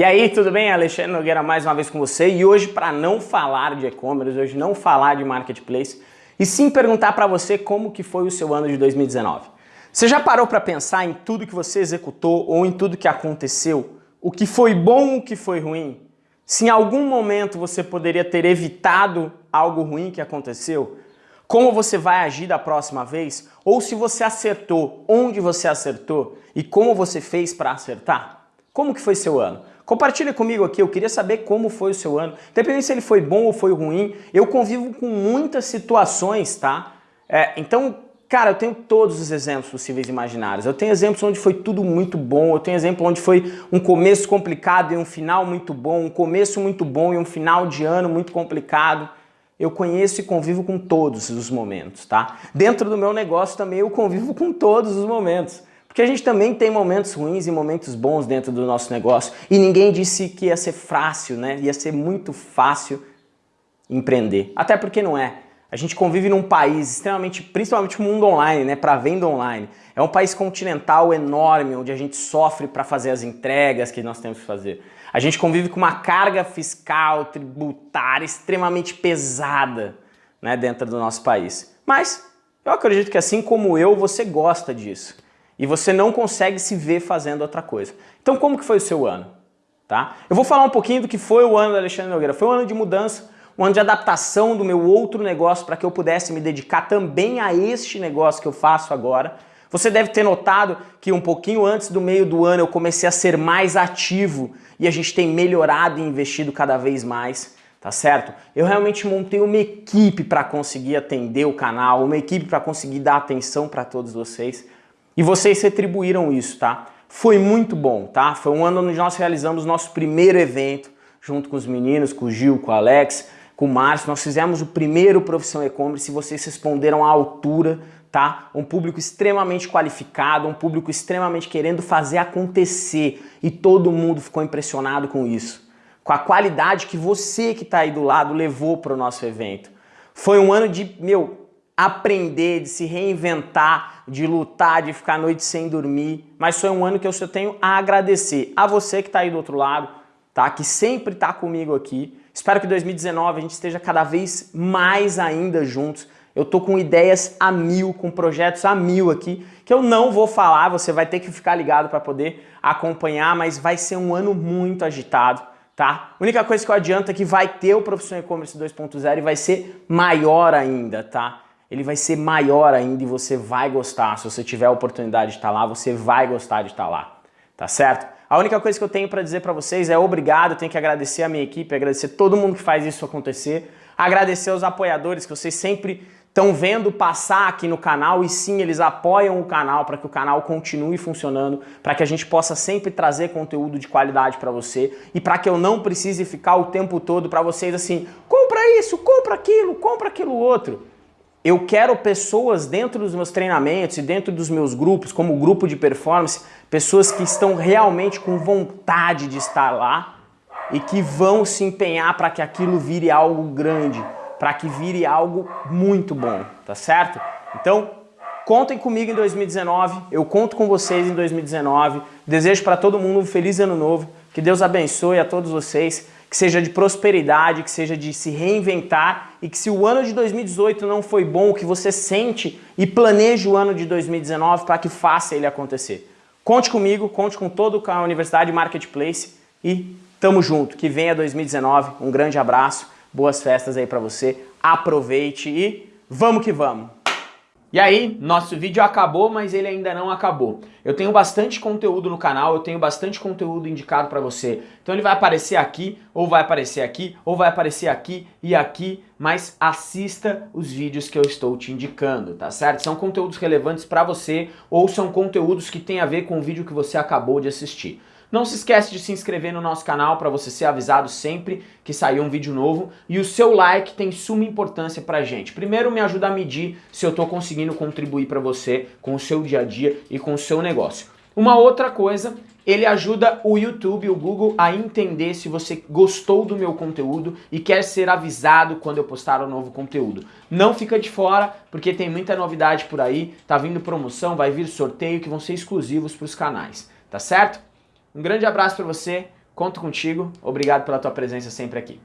E aí, tudo bem? Alexandre Nogueira mais uma vez com você e hoje para não falar de e-commerce, hoje não falar de marketplace e sim perguntar para você como que foi o seu ano de 2019. Você já parou para pensar em tudo que você executou ou em tudo que aconteceu? O que foi bom, o que foi ruim? Se em algum momento você poderia ter evitado algo ruim que aconteceu, como você vai agir da próxima vez? Ou se você acertou, onde você acertou e como você fez para acertar? Como que foi seu ano? Compartilha comigo aqui, eu queria saber como foi o seu ano. Independente se ele foi bom ou foi ruim, eu convivo com muitas situações, tá? É, então, cara, eu tenho todos os exemplos possíveis e imaginários. Eu tenho exemplos onde foi tudo muito bom, eu tenho exemplo onde foi um começo complicado e um final muito bom, um começo muito bom e um final de ano muito complicado. Eu conheço e convivo com todos os momentos, tá? Dentro do meu negócio também eu convivo com todos os momentos. Porque a gente também tem momentos ruins e momentos bons dentro do nosso negócio. E ninguém disse que ia ser fácil, né? Ia ser muito fácil empreender. Até porque não é. A gente convive num país extremamente, principalmente mundo online, né, para venda online. É um país continental enorme, onde a gente sofre para fazer as entregas que nós temos que fazer. A gente convive com uma carga fiscal, tributária extremamente pesada né, dentro do nosso país. Mas eu acredito que assim como eu, você gosta disso e você não consegue se ver fazendo outra coisa. Então como que foi o seu ano? Tá? Eu vou falar um pouquinho do que foi o ano da Alexandre Nogueira. Foi um ano de mudança, um ano de adaptação do meu outro negócio para que eu pudesse me dedicar também a este negócio que eu faço agora. Você deve ter notado que um pouquinho antes do meio do ano eu comecei a ser mais ativo e a gente tem melhorado e investido cada vez mais, tá certo? Eu realmente montei uma equipe para conseguir atender o canal, uma equipe para conseguir dar atenção para todos vocês. E vocês retribuíram isso, tá? Foi muito bom, tá? Foi um ano onde nós realizamos nosso primeiro evento, junto com os meninos, com o Gil, com o Alex, com o Márcio. Nós fizemos o primeiro Profissão E-Commerce e vocês responderam à altura, tá? Um público extremamente qualificado, um público extremamente querendo fazer acontecer. E todo mundo ficou impressionado com isso. Com a qualidade que você que está aí do lado levou para o nosso evento. Foi um ano de, meu, aprender, de se reinventar, de lutar, de ficar a noite sem dormir. Mas foi um ano que eu só tenho a agradecer a você que está aí do outro lado, tá? que sempre está comigo aqui. Espero que 2019 a gente esteja cada vez mais ainda juntos. Eu tô com ideias a mil, com projetos a mil aqui, que eu não vou falar, você vai ter que ficar ligado para poder acompanhar, mas vai ser um ano muito agitado, tá? A única coisa que eu adianto é que vai ter o Profissão E-Commerce 2.0 e vai ser maior ainda, tá? Ele vai ser maior ainda e você vai gostar. Se você tiver a oportunidade de estar lá, você vai gostar de estar lá, tá certo? A única coisa que eu tenho para dizer para vocês é obrigado, tenho que agradecer a minha equipe, agradecer todo mundo que faz isso acontecer, agradecer aos apoiadores que vocês sempre estão vendo passar aqui no canal e sim, eles apoiam o canal para que o canal continue funcionando, para que a gente possa sempre trazer conteúdo de qualidade para você e para que eu não precise ficar o tempo todo para vocês assim, compra isso, compra aquilo, compra aquilo outro. Eu quero pessoas dentro dos meus treinamentos e dentro dos meus grupos, como grupo de performance, pessoas que estão realmente com vontade de estar lá e que vão se empenhar para que aquilo vire algo grande, para que vire algo muito bom, tá certo? Então, contem comigo em 2019, eu conto com vocês em 2019, desejo para todo mundo um feliz ano novo, que Deus abençoe a todos vocês, que seja de prosperidade, que seja de se reinventar e que se o ano de 2018 não foi bom, que você sente e planeje o ano de 2019 para que faça ele acontecer. Conte comigo, conte com todo a Universidade Marketplace e tamo junto. Que venha 2019, um grande abraço, boas festas aí para você, aproveite e vamos que vamos! E aí, nosso vídeo acabou, mas ele ainda não acabou. Eu tenho bastante conteúdo no canal, eu tenho bastante conteúdo indicado para você. Então ele vai aparecer aqui, ou vai aparecer aqui, ou vai aparecer aqui e aqui, mas assista os vídeos que eu estou te indicando, tá certo? São conteúdos relevantes para você, ou são conteúdos que têm a ver com o vídeo que você acabou de assistir. Não se esquece de se inscrever no nosso canal para você ser avisado sempre que sair um vídeo novo. E o seu like tem suma importância pra gente. Primeiro me ajuda a medir se eu estou conseguindo contribuir para você com o seu dia a dia e com o seu negócio. Uma outra coisa, ele ajuda o YouTube, o Google a entender se você gostou do meu conteúdo e quer ser avisado quando eu postar um novo conteúdo. Não fica de fora, porque tem muita novidade por aí, tá vindo promoção, vai vir sorteio que vão ser exclusivos para os canais, tá certo? Um grande abraço para você, Conto contigo, obrigado pela tua presença sempre aqui.